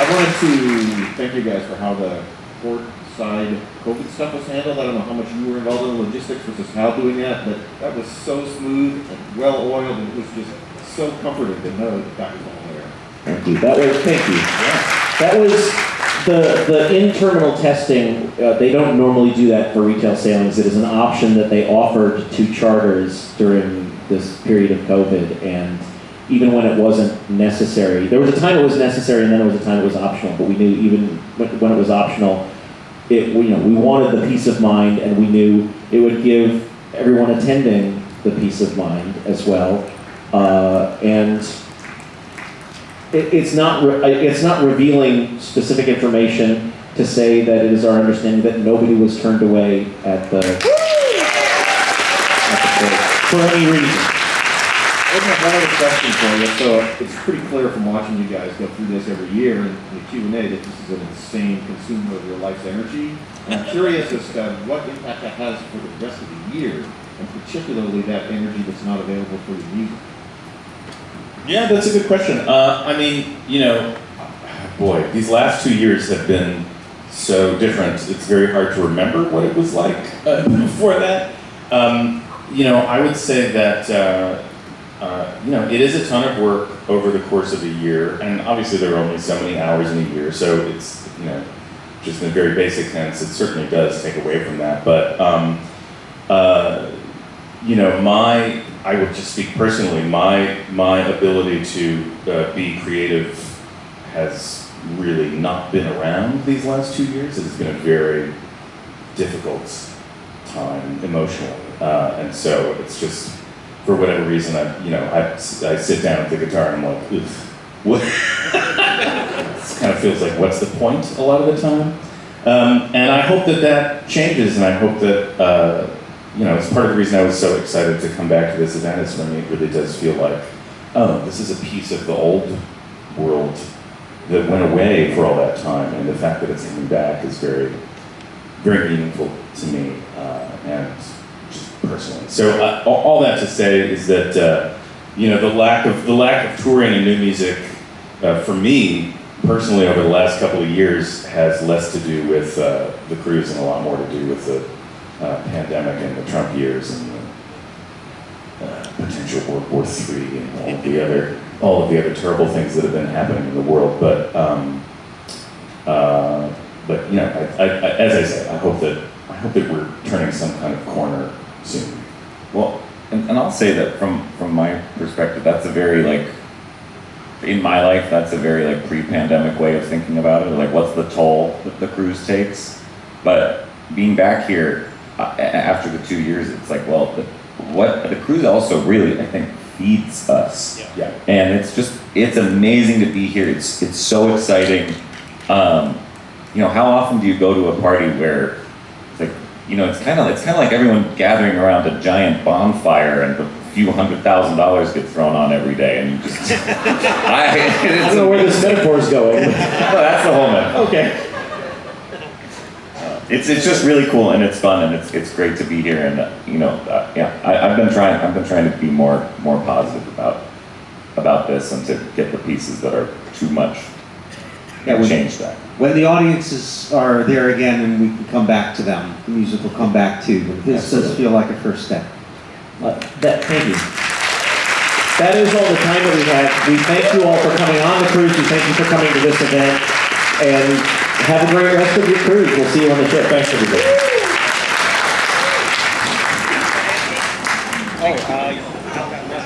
I wanted to thank you guys for how the court side COVID stuff was handled. I don't know how much you were involved in the logistics versus Hal doing that, but that was so smooth and well oiled and it was just so comforting to know that that was all there. Thank you. That was, thank you. That was, the, the in-terminal testing, uh, they don't normally do that for retail sailings. It is an option that they offered to charters during this period of COVID. And even when it wasn't necessary, there was a time it was necessary and then there was a time it was optional. But we knew even when it was optional, it, we, you know, we wanted the peace of mind and we knew it would give everyone attending the peace of mind as well. Uh, and it, it's not, re- it's not revealing specific information to say that it is our understanding that nobody was turned away at the, at the for any reason. I have one other question for you. So it's pretty clear from watching you guys go through this every year in the Q and A that this is an insane consumer of your life's energy. And I'm curious as to what impact that has for the rest of the year, and particularly that energy that's not available for your music. Yeah, that's a good question. Uh, I mean, you know, boy, these last two years have been so different. It's very hard to remember what it was like uh, before that. Um, you know, I would say that uh, uh, you know it is a ton of work over the course of a year, and obviously there are only so many hours in a year, so it's you know just in a very basic sense, it certainly does take away from that. But um, uh, you know, my I would just speak personally. My my ability to uh, be creative has really not been around these last two years. It has been a very difficult time emotionally, uh, and so it's just for whatever reason I you know I, I sit down at the guitar and I'm like, Ugh, what? it kind of feels like what's the point a lot of the time. Um, and I hope that that changes, and I hope that. Uh, you know, it's part of the reason I was so excited to come back to this event is me it really does feel like, oh, this is a piece of the old world that went away for all that time, and the fact that it's coming back is very, very meaningful to me, uh, and personally. So uh, all, that to say is that, uh, you know, the lack of the lack of touring and new music uh, for me personally over the last couple of years has less to do with uh, the cruise and a lot more to do with the uh, pandemic and the Trump years and the uh, potential World War III and all of the other all of the other terrible things that have been happening in the world. But um, but you know, I, I, I, as I said, I hope that I hope that we're turning some kind of corner soon. Well, and, and I'll say that from from my perspective, that's a very like in my life, that's a very like pre-pandemic way of thinking about it. Like, what's the toll that the cruise takes? But being back here uh, after the two years, it's like, well, the, what the cruise also really, I think, feeds us. Yeah. yeah. And it's just, it's amazing to be here. It's it's so exciting. Um, you know, how often do you go to a party where it's like, you know, it's kind of it's kind of like everyone gathering around a giant bonfire and a few hundred thousand dollars get thrown on every day, and you just I, I don't know where this metaphor is going. no, that's the whole metaphor. Okay. It's it's just really cool and it's fun and it's it's great to be here and uh, you know uh, yeah I, I've been trying I've been trying to be more more positive about about this and to get the pieces that are too much Yeah, and we- change that. When the audiences are there again and we can come back to them, the music will come back too. But this does feel like a first step. Uh, That, thank you. That is all the time that we have. We thank you all for coming on the cruise. We thank you for coming to this event. And have a great rest of your cruise. We'll see you on the ship. Thanks, everybody.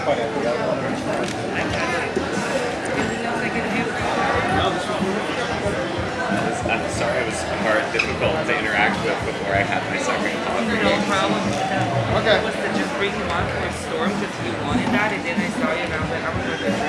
I'm or difficult to interact with before I had my second coffee. No problem with that. Okay. It was to just bring you on for a storm because you wanted that, and then I saw you and I was like, I'm gonna.